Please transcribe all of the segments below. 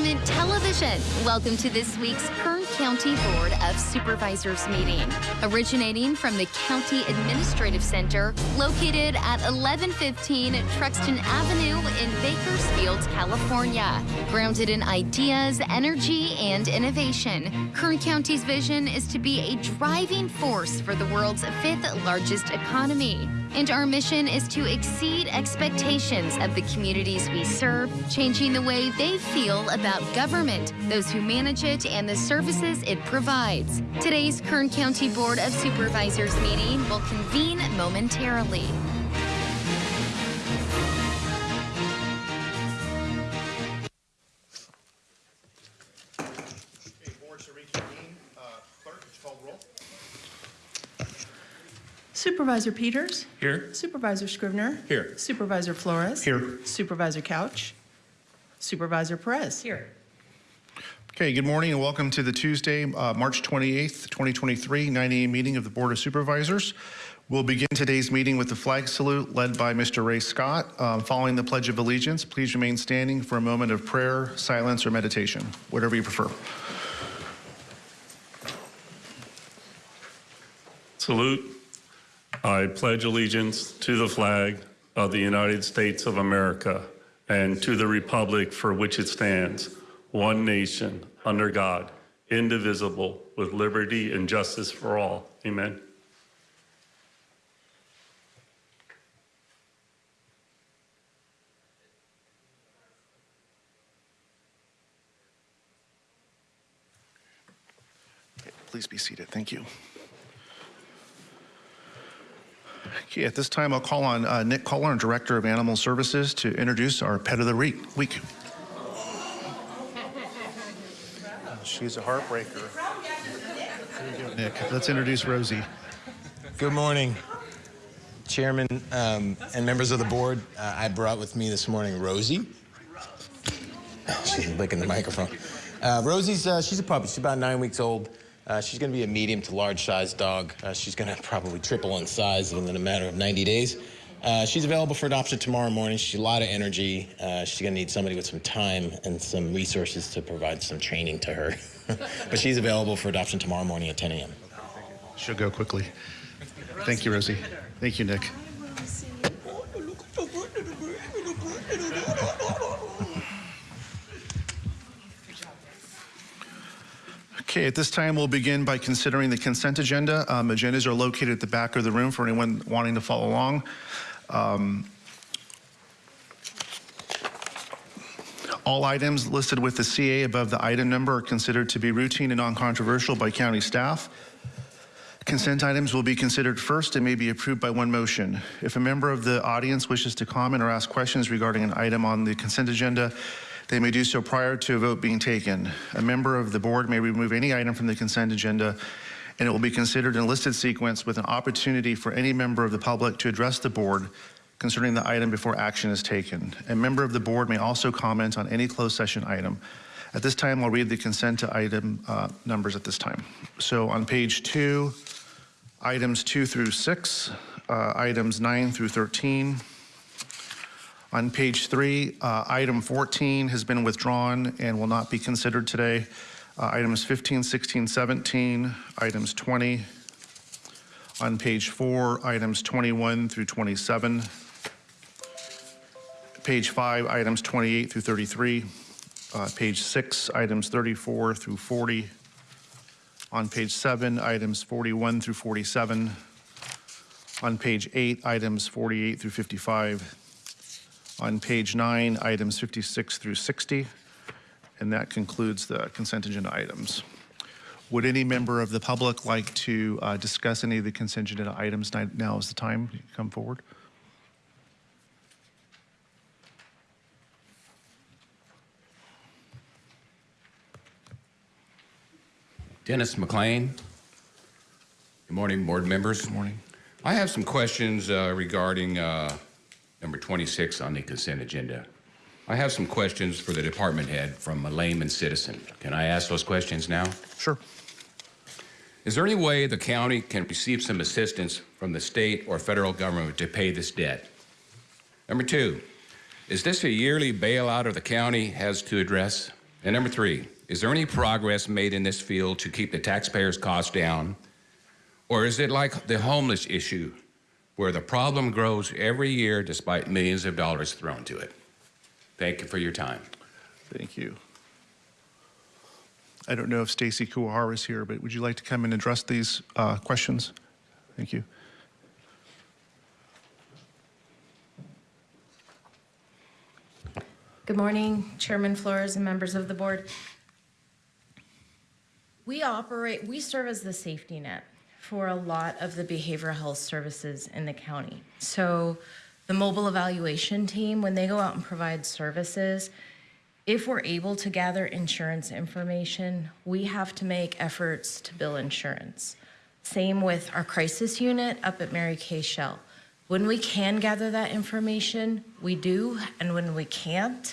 Government Television, welcome to this week's Kern County Board of Supervisors meeting. Originating from the County Administrative Center, located at 1115 Truxtun Avenue in Bakersfield, California. Grounded in ideas, energy, and innovation, Kern County's vision is to be a driving force for the world's fifth largest economy. And our mission is to exceed expectations of the communities we serve, changing the way they feel about government, those who manage it, and the services it provides. Today's Kern County Board of Supervisors meeting will convene momentarily. Supervisor Peters? Here. Supervisor Scrivner? Here. Supervisor Flores? Here. Supervisor Couch? Supervisor Perez? Here. Okay, good morning and welcome to the Tuesday, uh, March 28th, 2023, 9 a.m. meeting of the Board of Supervisors. We'll begin today's meeting with the flag salute led by Mr. Ray Scott. Um, Following the Pledge of Allegiance, please remain standing for a moment of prayer, silence, or meditation, whatever you prefer. Salute. I pledge allegiance to the flag of the United States of America and to the republic for which it stands, one nation, under God, indivisible, with liberty and justice for all. Amen. Please be seated. Thank you. Okay, at this time, I'll call on uh, Nick Kohler, Director of Animal Services, to introduce our Pet of the Week. Week. She's a heartbreaker. There you go, Nick, let's introduce Rosie. Good morning. Chairman um, and members of the board, uh, I brought with me this morning Rosie. She's licking the microphone. Uh, Rosie's uh, she's a puppy. She's about nine weeks old. Uh, she's going to be a medium to large size dog. Uh, she's going to probably triple in size within a matter of 90 days. Uh, she's available for adoption tomorrow morning. She's a lot of energy. Uh, she's going to need somebody with some time and some resources to provide some training to her. but she's available for adoption tomorrow morning at 10 a.m. She'll go quickly. Thank you, Rosie. Thank you, Nick. Okay, at this time, we'll begin by considering the consent agenda. Um, Agendas are located at the back of the room for anyone wanting to follow along. Um, All items listed with the CA above the item number are considered to be routine and non-controversial by county staff. Consent items will be considered first and may be approved by one motion. If a member of the audience wishes to comment or ask questions regarding an item on the consent agenda, they may do so prior to a vote being taken. A member of the board may remove any item from the consent agenda, and it will be considered in listed sequence with an opportunity for any member of the public to address the board concerning the item before action is taken. A member of the board may also comment on any closed session item. At this time, I'll read the consent to item uh, numbers at this time. So on page two, items two through six, uh, items nine through 13. On page three, uh, item 14 has been withdrawn and will not be considered today. Uh, Items 15, 16, 17, items 20. On page four, items 21 through 27. Page five, items 28 through 33. Uh, Page six, items 34 through 40. On page seven, items 41 through 47. On page eight, items 48 through 55. On page nine, items 56 through 60. And that concludes the consent agenda items. Would any member of the public like to uh, discuss any of the consent agenda items? Now- Now is the time to come forward. Dennis McLean. Good morning, board members. Good morning. I have some questions uh, regarding uh, number 26 on the consent agenda. I have some questions for the department head from a layman citizen. Can I ask those questions now? Sure. Is there any way the county can receive some assistance from the state or federal government to pay this debt? Number two, is this a yearly bailout of the county has to address? And number three, is there any progress made in this field to keep the taxpayers' costs down? Or is it like the homeless issue, where the problem grows every year despite millions of dollars thrown to it? Thank you for your time. Thank you. I don't know if Stacy Kuwahara is here, but would you like to come and address these uh, questions? Thank you. Good morning, Chairman Flores and members of the board. We operate, we serve as the safety net for a lot of the behavioral health services in the county. So the mobile evaluation team, when they go out and provide services, if we're able to gather insurance information, we have to make efforts to bill insurance. Same with our crisis unit up at Mary K. Shell. When we can gather that information, we do, and when we can't,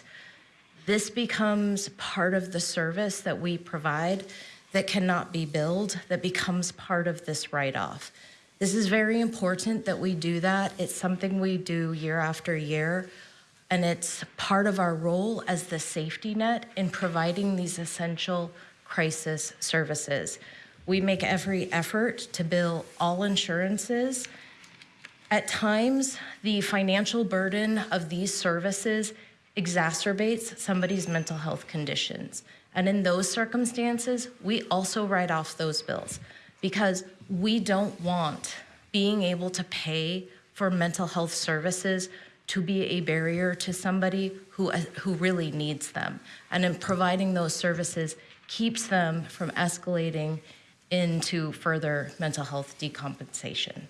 this becomes part of the service that we provide that cannot be billed, that becomes part of this write-off. This is very important that we do that. It's something we do year after year, and it's part of our role as the safety net in providing these essential crisis services. We make every effort to bill all insurances. At times, the financial burden of these services exacerbates somebody's mental health conditions. And in those circumstances, we also write off those bills because we don't want being able to pay for mental health services to be a barrier to somebody who, uh, who really needs them. And in providing those services keeps them from escalating into further mental health decompensation.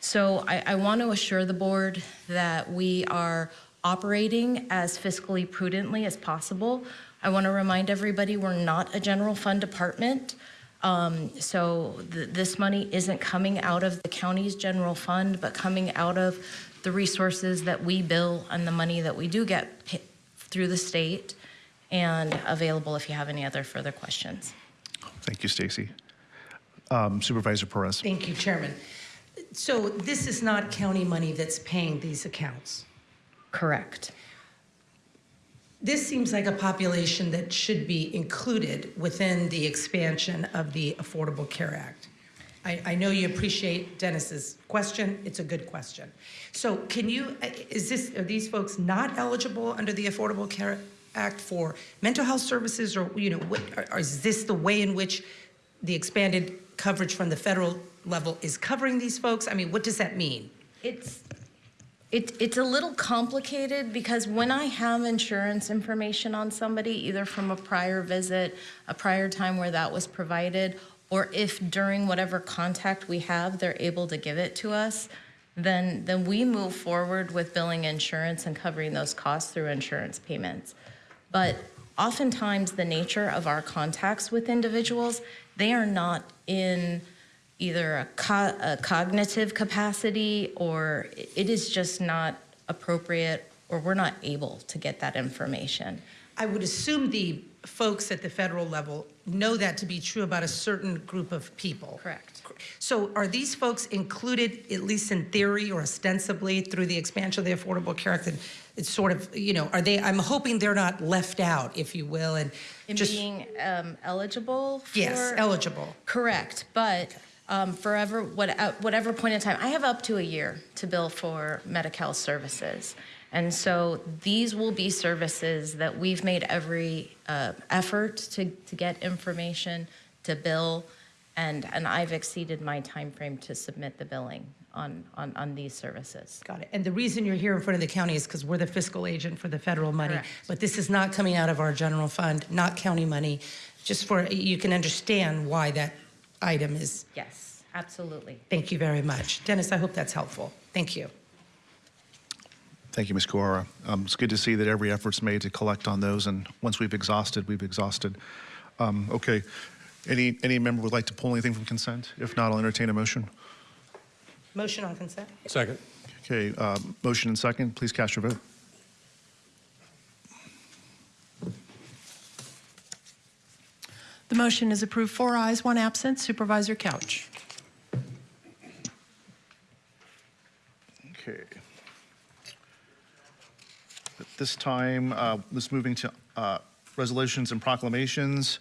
So I, I want to assure the board that we are operating as fiscally prudently as possible. I want to remind everybody we're not a general fund department. Um, so th- this money isn't coming out of the county's general fund, but coming out of the resources that we bill and the money that we do get through the state and available if you have any other further questions. Thank you, Stacy. Um, Supervisor Perez. Thank you, Chairman. So this is not county money that's paying these accounts. Correct. This seems like a population that should be included within the expansion of the Affordable Care Act. I, I know you appreciate Dennis's question. It's a good question. So can you, is this, are these folks not eligible under the Affordable Care Act for mental health services or, you know, what, or- or is this the way in which the expanded coverage from the federal level is covering these folks? I mean, what does that mean? It's, it, it's a little complicated because when I have insurance information on somebody, either from a prior visit, a prior time where that was provided, or if during whatever contact we have, they're able to give it to us, then, then we move forward with billing insurance and covering those costs through insurance payments. But oftentimes, the nature of our contacts with individuals, they are not in either a, co- a cognitive capacity or it is just not appropriate or we're not able to get that information. I would assume the folks at the federal level know that to be true about a certain group of people. Correct. So are these folks included, at least in theory or ostensibly, through the expansion of the Affordable Care Act? And it's sort of, you know, are they, I'm hoping they're not left out, if you will, and In just, being um, eligible for. yes, eligible. Correct, but um, forever, what, at whatever point in time, I have up to a year to bill for Medi-Cal services. And so these will be services that we've made every uh, effort to, to get information, to bill, and, and I've exceeded my time frame to submit the billing on, on, on these services. Got it. And the reason you're here in front of the county is because we're the fiscal agent for the federal money. Correct. But this is not coming out of our general fund, not county money, just for, you can understand why that item is, Yes, absolutely. thank you very much. Dennis, I hope that's helpful. Thank you. Thank you, Ms. Kuwahara. Um, It's good to see that every effort's made to collect on those, and once we've exhausted, we've exhausted. Um, Okay. Any, any member would like to pull anything from consent? If not, I'll entertain a motion. Motion on consent? Second. Okay, uh, motion and second, please cast your vote. The motion is approved, four ayes, one absent. Supervisor Couch. Okay. At this time, uh, let's moving to uh, resolutions and proclamations.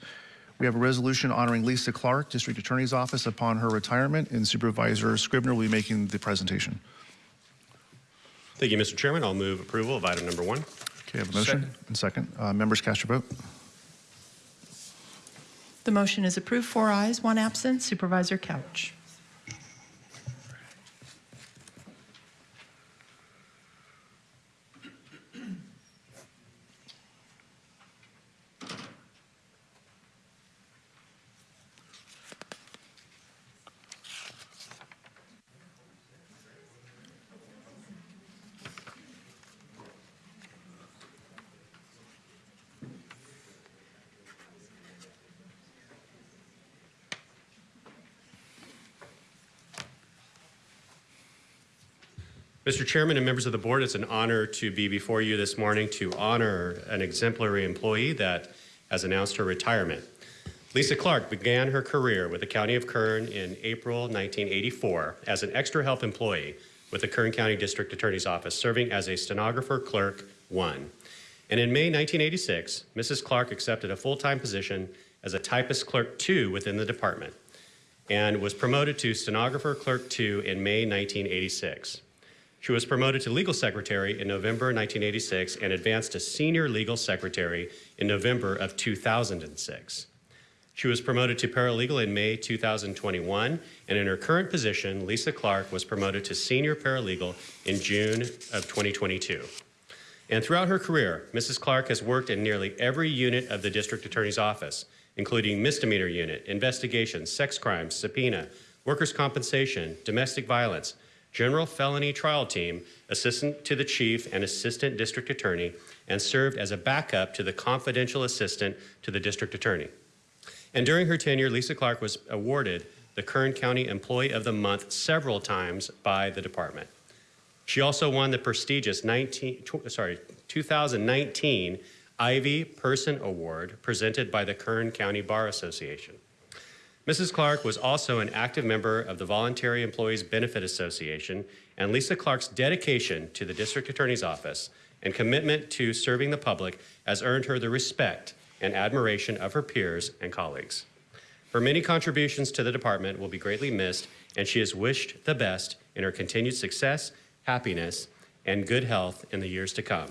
We have a resolution honoring Lisa Clark, District Attorney's Office, upon her retirement, and Supervisor Scrivner will be making the presentation. Thank you, Mr. Chairman. I'll move approval of item number one. Okay, I have a motion and second. Uh, Members, cast your vote. The motion is approved, four ayes, one absent. Supervisor Couch. Mr. Chairman and members of the board, it's an honor to be before you this morning to honor an exemplary employee that has announced her retirement. Lisa Clark began her career with the County of Kern in April 1984 as an extra help employee with the Kern County District Attorney's Office, serving as a stenographer clerk one. And in May 1986, Mrs. Clark accepted a full-time position as a typist clerk two within the department and was promoted to stenographer clerk two in May 1986. She was promoted to legal secretary in November 1986 and advanced to senior legal secretary in November of 2006. She was promoted to paralegal in May 2021, and in her current position, Lisa Clark was promoted to senior paralegal in June of 2022. And throughout her career, Mrs. Clark has worked in nearly every unit of the district attorney's office, including misdemeanor unit, investigations, sex crimes, subpoena, workers' compensation, domestic violence, general felony trial team, assistant to the chief and assistant district attorney, and served as a backup to the confidential assistant to the district attorney. And during her tenure, Lisa Clark was awarded the Kern County Employee of the Month several times by the department. She also won the prestigious 19, tw- sorry, 2019 Ivy Person Award presented by the Kern County Bar Association. Mrs. Clark was also an active member of the Voluntary Employees Benefit Association, and Lisa Clark's dedication to the District Attorney's Office and commitment to serving the public has earned her the respect and admiration of her peers and colleagues. Her many contributions to the department will be greatly missed, and she is wished the best in her continued success, happiness, and good health in the years to come.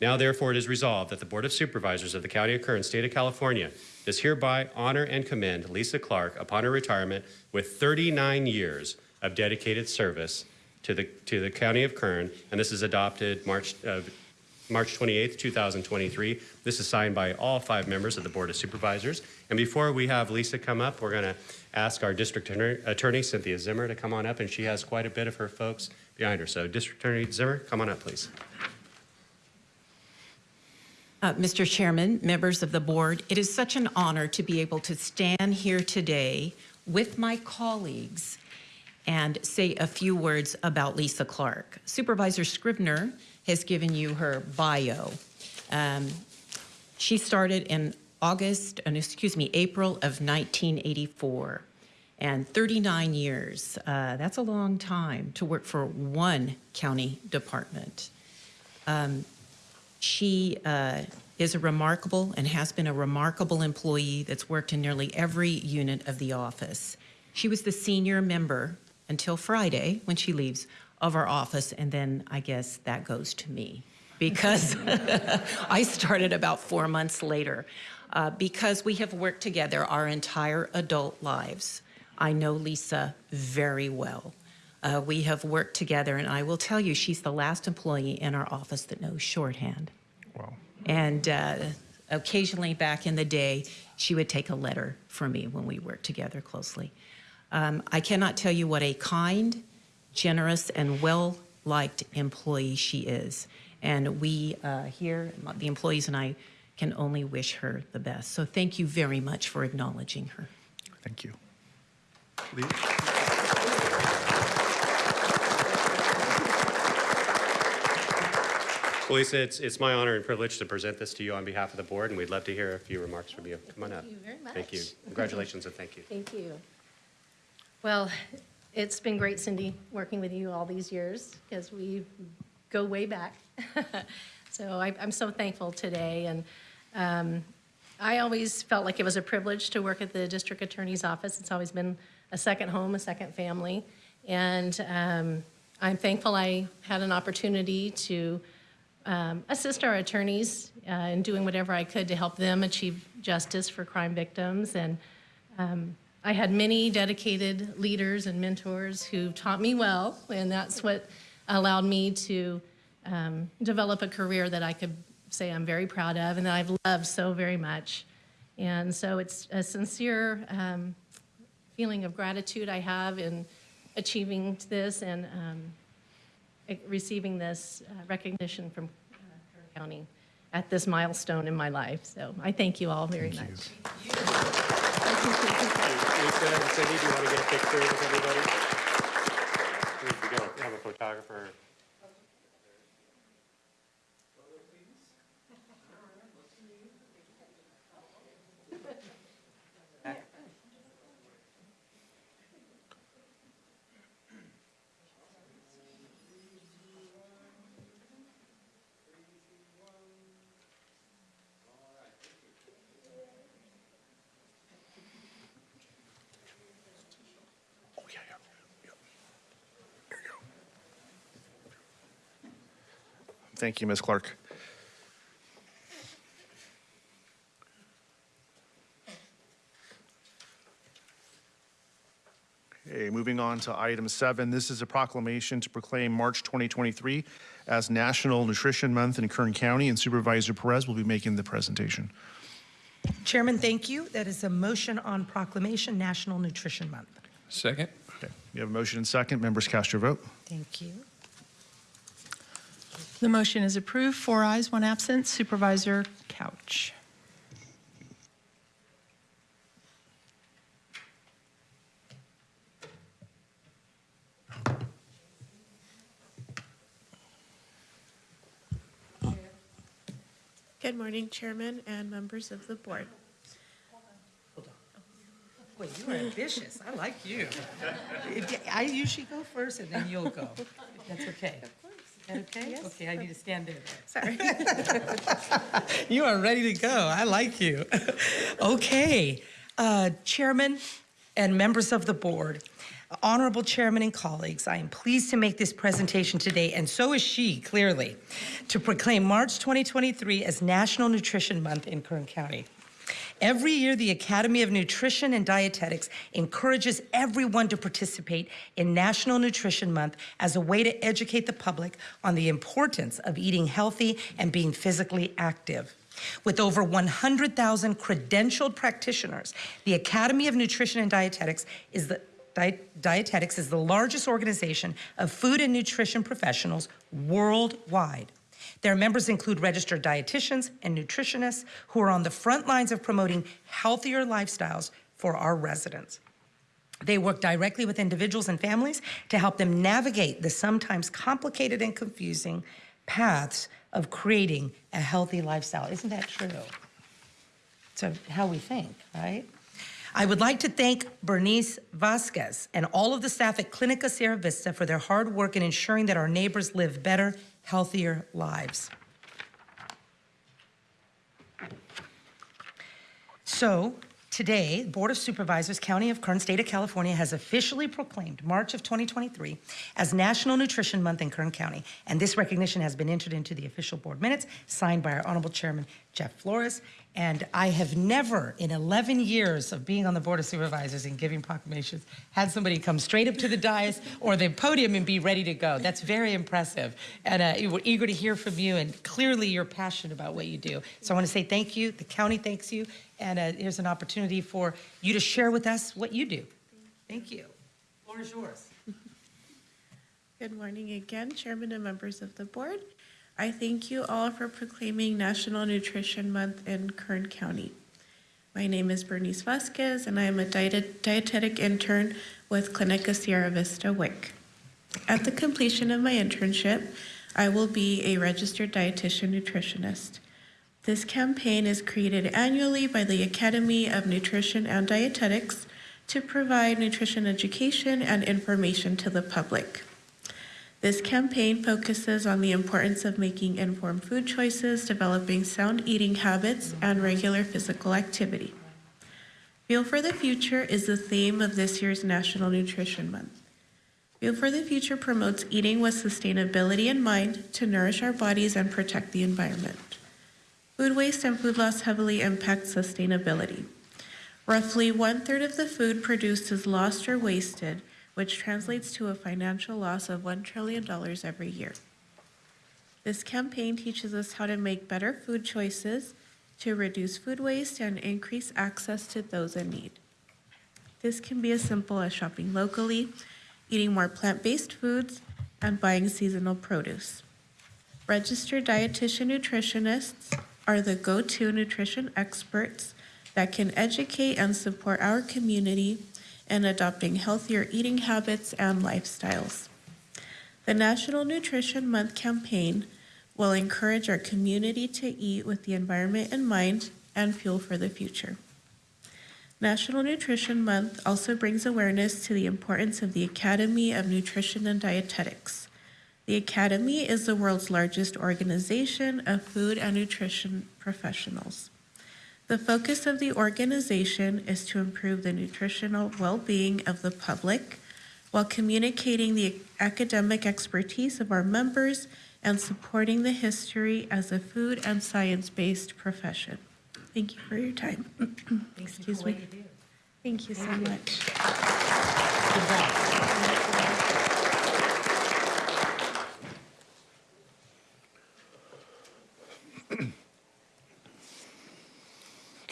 Now, therefore, it is resolved that the Board of Supervisors of the County of Kern, State of California, does hereby honor and commend Lisa Clark upon her retirement with 39 years of dedicated service to the, to the County of Kern, and this is adopted March, uh, March 28th, 2023. This is signed by all five members of the Board of Supervisors. And before we have Lisa come up, we're going to ask our District Attorney, Cynthia Zimmer, to come on up, and she has quite a bit of her folks behind her. So District Attorney Zimmer, come on up, please. Uh, Mr. Chairman, members of the board, it is such an honor to be able to stand here today with my colleagues and say a few words about Lisa Clark. Supervisor Scrivner has given you her bio. Um, she started in August, uh, excuse me, April of 1984. And 39 years, uh, that's a long time to work for one county department. She uh, is a remarkable and has been a remarkable employee that's worked in nearly every unit of the office. She was the senior member until Friday when she leaves of our office, and then I guess that goes to me because I started about four months later. Uh, because we have worked together our entire adult lives, I know Lisa very well. Uh, we have worked together, and I will tell you, she's the last employee in our office that knows shorthand. Wow. And uh, occasionally back in the day, she would take a letter from me when we worked together closely. Um, I cannot tell you what a kind, generous, and well liked employee she is. And we uh, here, the employees and I, can only wish her the best. So thank you very much for acknowledging her. Thank you. Well, Lisa, it's, it's my honor and privilege to present this to you on behalf of the board, and we'd love to hear a few remarks from you. Come on up. Thank you very Thank you. Congratulations and thank you. Thank you. Well, it's been great, Cindy, working with you all these years because we go way back. So I- I'm so thankful today. And um, I always felt like it was a privilege to work at the district attorney's office. It's always been a second home, a second family. And um, I'm thankful I had an opportunity to um, assist our attorneys uh, in doing whatever I could to help them achieve justice for crime victims. And um, I had many dedicated leaders and mentors who taught me well, and that's what allowed me to um, develop a career that I could say I'm very proud of and that I've loved so very much. And so it's a sincere um, feeling of gratitude I have in achieving this and um, receiving this uh, recognition from uh, Kern County at this milestone in my life. So I thank you all very much. Lisa and Cindy, do you want to get a picture with everybody? We can go have a photographer. Thank you, Ms. Clark. Okay, moving on to item seven. This is a proclamation to proclaim March 2023 as National Nutrition Month in Kern County, and Supervisor Perez will be making the presentation. Chairman, thank you. That is a motion on proclamation National Nutrition Month. Second? Okay, we have a motion and second. Members cast your vote. Thank you. The motion is approved. Four ayes, one absent. Supervisor Couch. Good morning, Chairman and members of the board. Hold on. Boy, you are ambitious. I like you. I usually go first and then you'll go. That's okay. Is that okay? Yes. Okay, I need to stand there. Sorry. You are ready to go. I like you. Okay, uh, Chairman and members of the board, honorable chairman and colleagues, I am pleased to make this presentation today, and so is she, clearly, to proclaim March 2023 as National Nutrition Month in Kern County. Every year, the Academy of Nutrition and Dietetics encourages everyone to participate in National Nutrition Month as a way to educate the public on the importance of eating healthy and being physically active. With over 100,000 credentialed practitioners, the Academy of Nutrition and Dietetics is the Dietetics is the largest organization of food and nutrition professionals worldwide. Their members include registered dietitians and nutritionists who are on the front lines of promoting healthier lifestyles for our residents. They work directly with individuals and families to help them navigate the sometimes complicated and confusing paths of creating a healthy lifestyle. Isn't that true? So how we think, right? I would like to thank Bernice Vasquez and all of the staff at Clinica Sierra Vista for their hard work in ensuring that our neighbors live better, healthier lives. So today, the Board of Supervisors, County of Kern, State of California, has officially proclaimed March of 2023 as National Nutrition Month in Kern County. And this recognition has been entered into the official board minutes, signed by our Honorable Chairman Jeff Flores. And I have never, in 11 years of being on the Board of Supervisors and giving proclamations, had somebody come straight up to the dais or the podium and be ready to go. That's very impressive. And uh, we're eager to hear from you, and clearly you're passionate about what you do. So I want to say thank you. The county thanks you. And uh, here's an opportunity for you to share with us what you do. Thank you. The Floor is yours. Good morning again, Chairman and members of the board. I thank you all for proclaiming National Nutrition Month in Kern County. My name is Bernice Vasquez, and I am a diet- dietetic intern with Clinica Sierra Vista WIC. At the completion of my internship, I will be a registered dietitian nutritionist. This campaign is created annually by the Academy of Nutrition and Dietetics to provide nutrition education and information to the public. This campaign focuses on the importance of making informed food choices, developing sound eating habits, and regular physical activity. Fuel for the Future is the theme of this year's National Nutrition Month. Fuel for the Future promotes eating with sustainability in mind to nourish our bodies and protect the environment. Food waste and food loss heavily impact sustainability. Roughly one third of the food produced is lost or wasted, which translates to a financial loss of $1 trillion every year. This campaign teaches us how to make better food choices to reduce food waste and increase access to those in need. This can be as simple as shopping locally, eating more plant based foods, and buying seasonal produce. Registered dietitian nutritionists are the go to nutrition experts that can educate and support our community in adopting healthier eating habits and lifestyles. The National Nutrition Month campaign will encourage our community to eat with the environment in mind and fuel for the future. National Nutrition Month also brings awareness to the importance of the Academy of Nutrition and Dietetics. The Academy is the world's largest organization of food and nutrition professionals. The focus of the organization is to improve the nutritional well being of the public while communicating the academic expertise of our members and supporting the history as a food and science based profession. Thank you for your time. Excuse me. Thank you so much.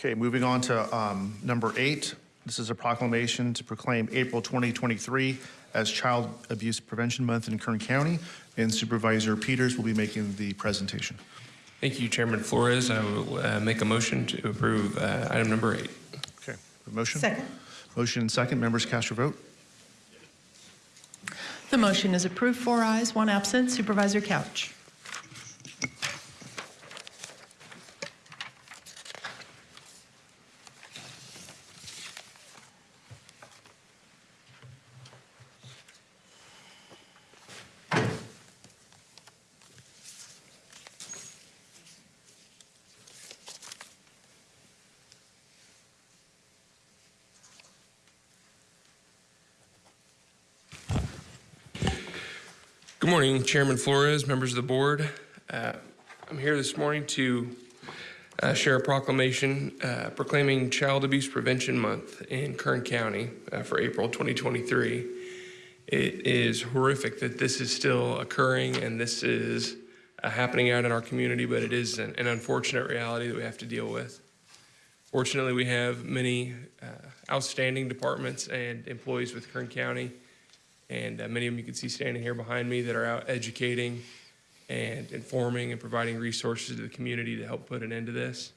Okay, moving on to um, number eight. This is a proclamation to proclaim April 2023 as Child Abuse Prevention Month in Kern County, and Supervisor Peters will be making the presentation. Thank you, Chairman Flores. I will uh, make a motion to approve uh, item number eight. Okay, motion? Second. Motion and second. Members cast your vote. The motion is approved, four ayes, one absent. Supervisor Couch. Good morning, Chairman Flores, members of the board. Uh, I'm here this morning to uh, share a proclamation uh, proclaiming Child Abuse Prevention Month in Kern County uh, for April 2023. It is horrific that this is still occurring and this is uh, happening out in our community, but it is an, an unfortunate reality that we have to deal with. Fortunately, we have many uh, outstanding departments and employees with Kern County, and uh, many of them you can see standing here behind me that are out educating and informing and providing resources to the community to help put an end to this.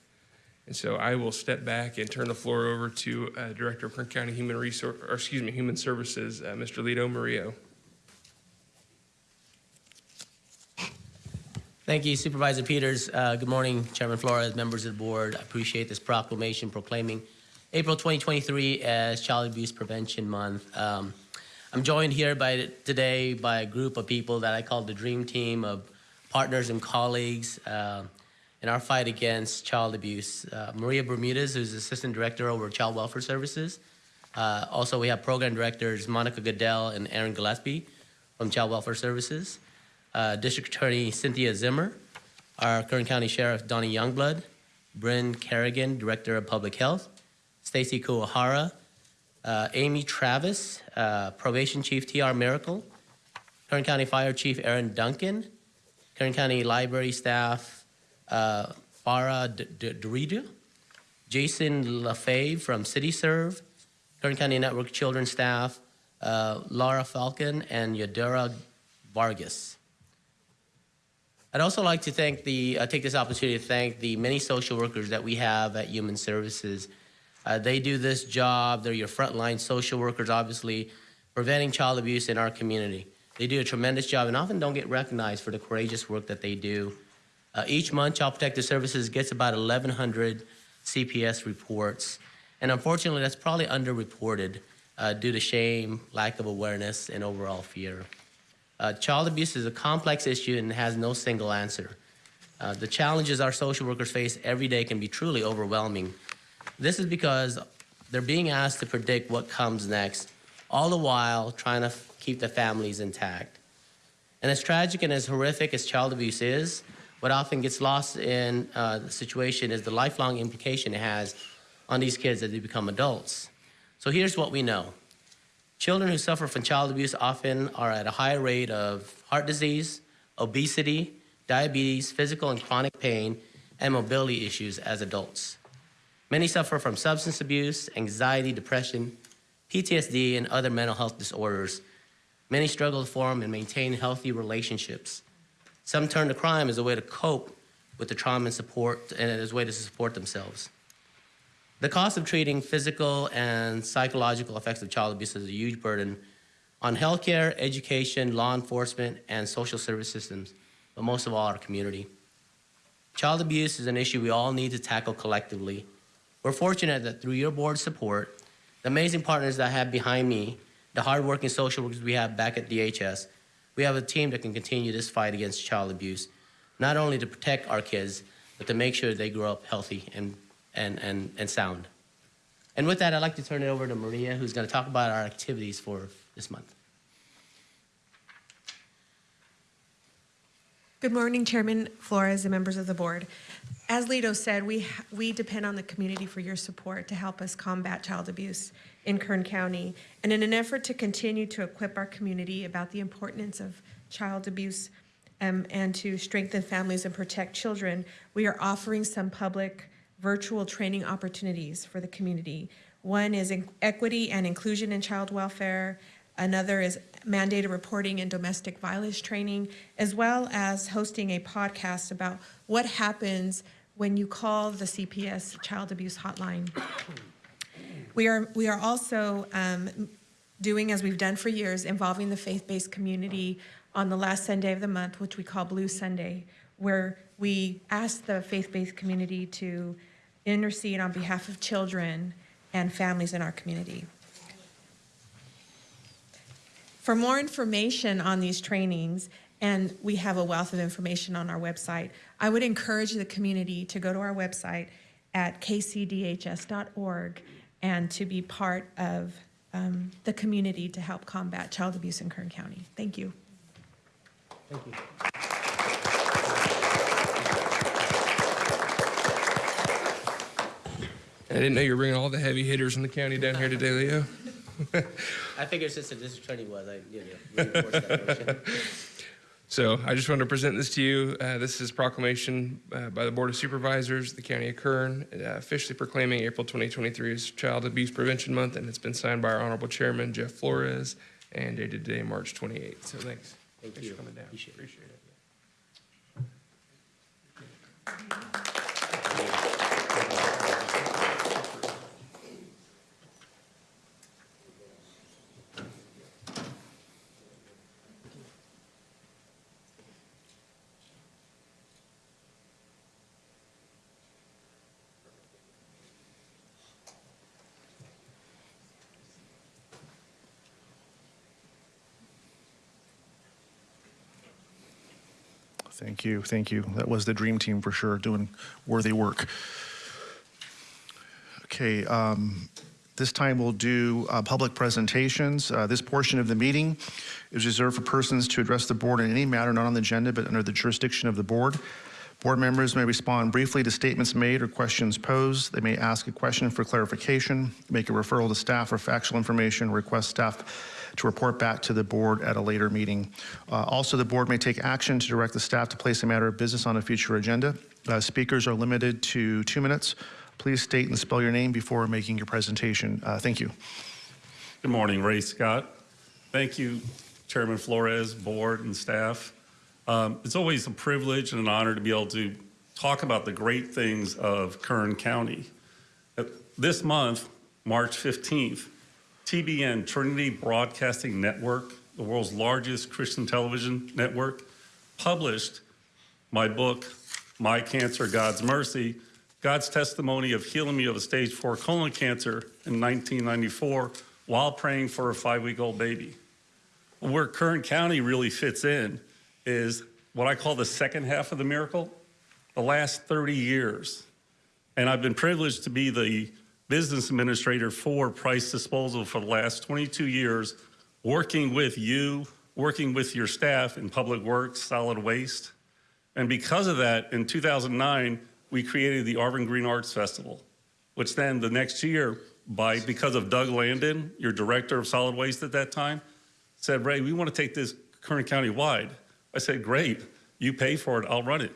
And so I will step back and turn the floor over to uh, Director of Kern County Human Resource, or excuse me, Human Services, uh, Mr. Lito Morillo. Thank you, Supervisor Peters. Uh, Good morning, Chairman Flores, members of the board. I appreciate this proclamation proclaiming April 2023 as Child Abuse Prevention Month. Um, I'm joined here by, today by a group of people that I call the Dream Team of partners and colleagues uh, in our fight against child abuse. Uh, Maria Bermudez, who's Assistant Director over Child Welfare Services. Uh, Also, we have Program Directors Monica Goodell and Aaron Gillespie from Child Welfare Services uh, District Attorney Cynthia Zimmer, our Kern County Sheriff Donny Youngblood, Brynn Carrigan, Director of Public Health, Stacy Kuwahara, uh, Amy Travis, uh, Probation Chief T.R. Merickel, Kern County Fire Chief Aaron Duncan, Kern County Library Staff uh, Farah D- D- Jason LaFave from CityServe, Kern County Network Children Staff, uh, Laura Falcon, and Yadira Vargas. I'd also like to thank the, uh, take this opportunity to thank the many social workers that we have at Human Services. Uh, they do this job, they're your frontline social workers, obviously, preventing child abuse in our community. They do a tremendous job and often don't get recognized for the courageous work that they do. Uh, each month, Child Protective Services gets about 1,100 CPS reports, and unfortunately, that's probably underreported uh, due to shame, lack of awareness, and overall fear. Uh, child abuse is a complex issue and has no single answer. Uh, the challenges our social workers face every day can be truly overwhelming. This is because they're being asked to predict what comes next, all the while trying to keep the families intact. And as tragic and as horrific as child abuse is, what often gets lost in uh, the situation is the lifelong implication it has on these kids as they become adults. So here's what we know. Children who suffer from child abuse often are at a higher rate of heart disease, obesity, diabetes, physical and chronic pain, and mobility issues as adults. Many suffer from substance abuse, anxiety, depression, PTSD, and other mental health disorders. Many struggle to form and maintain healthy relationships. Some turn to crime as a way to cope with the trauma and support and as a way to support themselves. The cost of treating physical and psychological effects of child abuse is a huge burden on healthcare, education, law enforcement, and social service systems, but most of all, our community. Child abuse is an issue we all need to tackle collectively. We're fortunate that through your board support, the amazing partners that I have behind me, the hardworking social workers we have back at DHS, we have a team that can continue this fight against child abuse, not only to protect our kids, but to make sure they grow up healthy and, and, and, and sound. And with that, I'd like to turn it over to Maria, who's going to talk about our activities for this month. Good morning, Chairman Flores and members of the board. As Lito said, we, we depend on the community for your support to help us combat child abuse in Kern County. And in an effort to continue to equip our community about the importance of child abuse um, and to strengthen families and protect children, we are offering some public virtual training opportunities for the community. One is equity and inclusion in child welfare. Another is mandated reporting and domestic violence training, as well as hosting a podcast about what happens when you call the CPS Child Abuse Hotline. We are, we are also um, doing, as we've done for years, involving the faith-based community on the last Sunday of the month, which we call Blue Sunday, where we ask the faith-based community to intercede on behalf of children and families in our community. For more information on these trainings, and we have a wealth of information on our website, I would encourage the community to go to our website at kcdhs.org and to be part of um, the community to help combat child abuse in Kern County. Thank you. Thank you. I didn't know you were bringing all the heavy hitters in the county down here today, Leo. I figured since the district attorney was, I, you know, reinforced that motion. So I just wanted to present this to you. Uh, this is proclamation uh, by the Board of Supervisors, the County of Kern, uh, officially proclaiming April 2023 as Child Abuse Prevention Month, and it's been signed by our Honorable Chairman Jeff Flores and dated today, March 28th. So thanks. Thank thanks you. for coming down. Appreciate it. Appreciate it. Thank you, thank you. That was the dream team for sure, doing worthy work. Okay, um, this time we'll do uh, public presentations. Uh, This portion of the meeting is reserved for persons to address the board on any matter not on the agenda but under the jurisdiction of the board. Board members may respond briefly to statements made or questions posed. They may ask a question for clarification, make a referral to staff for factual information, request staff to report back to the board at a later meeting. Uh, Also, the board may take action to direct the staff to place a matter of business on a future agenda. Uh, Speakers are limited to two minutes. Please state and spell your name before making your presentation. Uh, Thank you. Good morning, Ray Scott. Thank you, Chairman Flores, board, and staff. Um, It's always a privilege and an honor to be able to talk about the great things of Kern County. Uh, This month, March 15th, TBN, Trinity Broadcasting Network, the world's largest Christian television network, published my book, My Cancer, God's Mercy, God's testimony of healing me of a stage four colon cancer in 1994 while praying for a five-week-old baby. Where Kern County really fits in is what I call the second half of the miracle, the last 30 years. And I've been privileged to be the business administrator for Price Disposal for the last 22 years, working with you, working with your staff in Public Works, Solid Waste. And because of that, in 2009, we created the Arvin Green Arts Festival, which then the next year, by because of Doug Landon, your director of solid waste at that time, said, Ray, we want to take this Kern County wide. I said, great, you pay for it, I'll run it.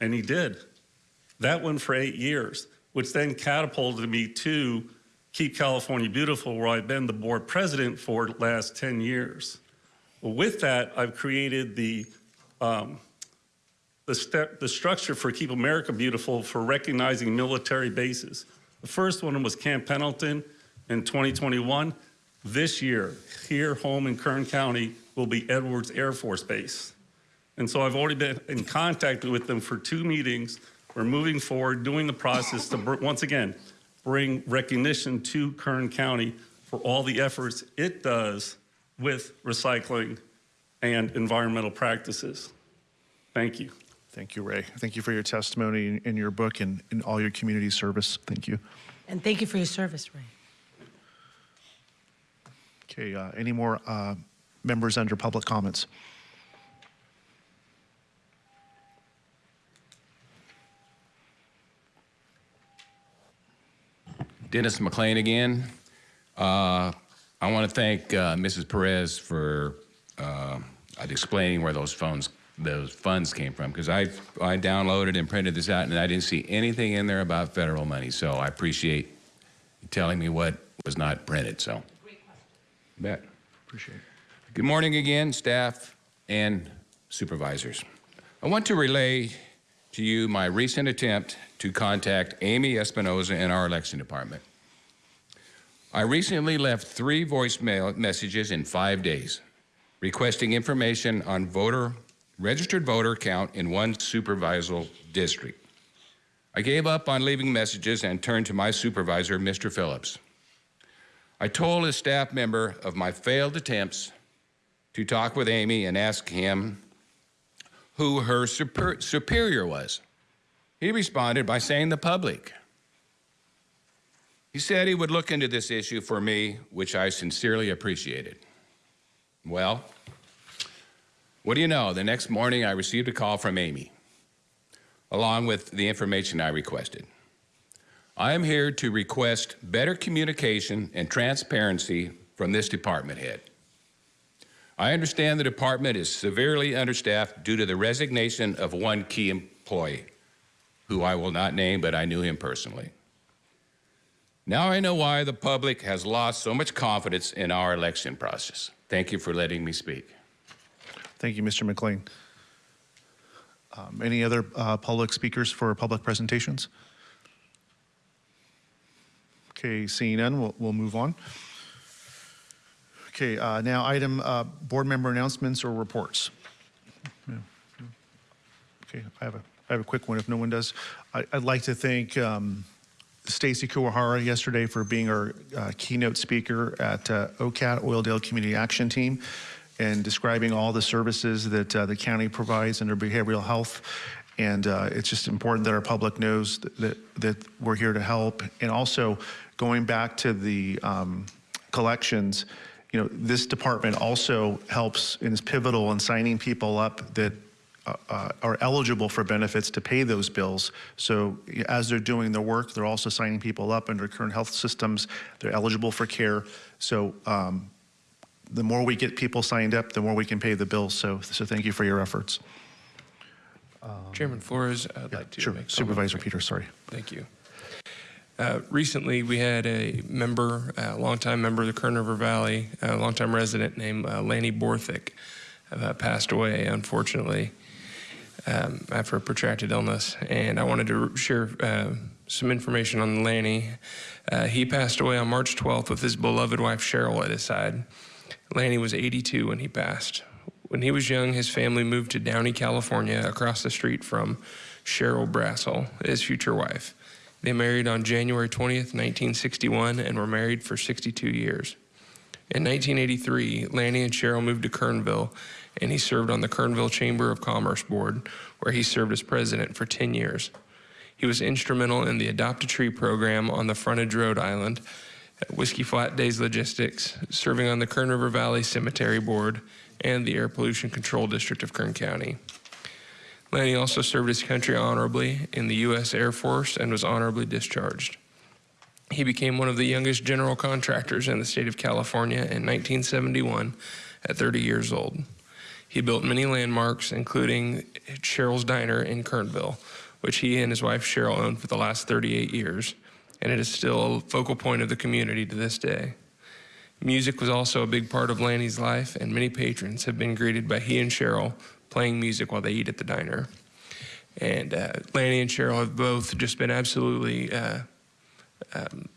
And he did. That went for eight years, which then catapulted me to Keep California Beautiful, where I've been the board president for the last 10 years. With that, I've created the um, the, step, the structure for Keep America Beautiful for recognizing military bases. The first one was Camp Pendleton in 2021. This year, here home in Kern County, will be Edwards Air Force Base. And so I've already been in contact with them for two meetings. We're moving forward, doing the process to, once again, bring recognition to Kern County for all the efforts it does with recycling and environmental practices. Thank you. Thank you, Ray. Thank you for your testimony in- in your book and in all your community service. Thank you. And thank you for your service, Ray. Okay, uh, any more uh, members under public comments? Dennis McLean again. Uh, I want to thank uh, Mrs. Perez for uh, explaining where those funds those funds came from because I I downloaded and printed this out and I didn't see anything in there about federal money. So I appreciate you telling me what was not printed. So, bet. Appreciate it. Good morning again, staff and supervisors. I want to relay to you my recent attempt to contact Aimee Espinoza in our election department. I recently left three voicemail messages in five days requesting information on voter registered voter count in one supervisor district. I gave up on leaving messages and turned to my supervisor, Mr. Phillips. I told a staff member of my failed attempts to talk with Aimee and ask him who her super, superior was. He responded by saying the public. He said he would look into this issue for me, which I sincerely appreciated. Well, What do you know? The next morning, I received a call from Aimee, along with the information I requested. I am here to request better communication and transparency from this department head. I understand the department is severely understaffed due to the resignation of one key employee, who I will not name, but I knew him personally. Now I know why the public has lost so much confidence in our election process. Thank you for letting me speak. Thank you, Mr. McLean. Um, Any other uh, public speakers for public presentations? Okay, seeing none, we'll, we'll move on. Okay, uh, now item, uh, board member announcements or reports. Okay, I have a, I have a quick one if no one does. I, I'd like to thank um, Stacy Kuwahara yesterday for being our uh, keynote speaker at uh, OCAT, Oildale Community Action Team, and describing all the services that uh, the county provides under behavioral health. And uh, it's just important that our public knows that, that, that we're here to help. And also, going back to the um, collections, you know, this department also helps and is pivotal in signing people up that uh, uh, are eligible for benefits to pay those bills. So as they're doing their work, they're also signing people up under Kern Health Systems. They're eligible for care. So um, the more we get people signed up, the more we can pay the bills. So, so thank you for your efforts. Chairman Flores, I'd like to Sure, make. Supervisor Peters, sorry. Thank you. Uh, Recently, we had a member, a longtime member of the Kern River Valley, a longtime resident named uh, Lanny Borthwick, uh, passed away, unfortunately, um, after a protracted illness. And I wanted to share uh, some information on Lanny. Uh, He passed away on March 12th with his beloved wife Cheryl at his side. Lanny was 82 when he passed. When he was young, his family moved to Downey, California, across the street from Cheryl Brassel, his future wife. They married on January 20th, 1961, and were married for 62 years. In 1983, Lanny and Cheryl moved to Kernville, and he served on the Kernville Chamber of Commerce Board, where he served as president for 10 years. He was instrumental in the Adopt a Tree program on the frontage road Island, Whiskey Flat Days Logistics, serving on the Kern River Valley Cemetery Board, and the Air Pollution Control District of Kern County. Lanny also served his country honorably in the U.S. Air Force and was honorably discharged. He became one of the youngest general contractors in the state of California in 1971 at 30 years old. He built many landmarks, including Cheryl's Diner in Kernville, which he and his wife Cheryl owned for the last 38 years, and it is still a focal point of the community to this day. Music was also a big part of Lanny's life, and many patrons have been greeted by he and Cheryl playing music while they eat at the diner. And uh, Lanny and Cheryl have both just been absolutely uh, um,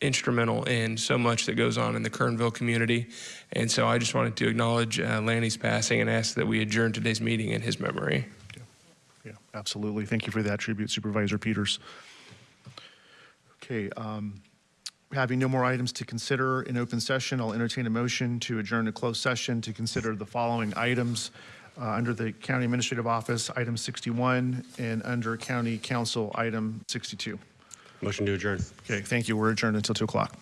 instrumental in so much that goes on in the Kernville community. And so I just wanted to acknowledge uh, Lanny's passing and ask that we adjourn today's meeting in his memory. Yeah, absolutely. Thank you for that tribute, Supervisor Peters. Okay, um, having no more items to consider in open session, I'll entertain a motion to adjourn to closed session to consider the following items uh, under the County Administrative Office, item 61, and under County Counsel, item 62. Motion to adjourn. Okay, thank you. We're adjourned until 2 o'clock.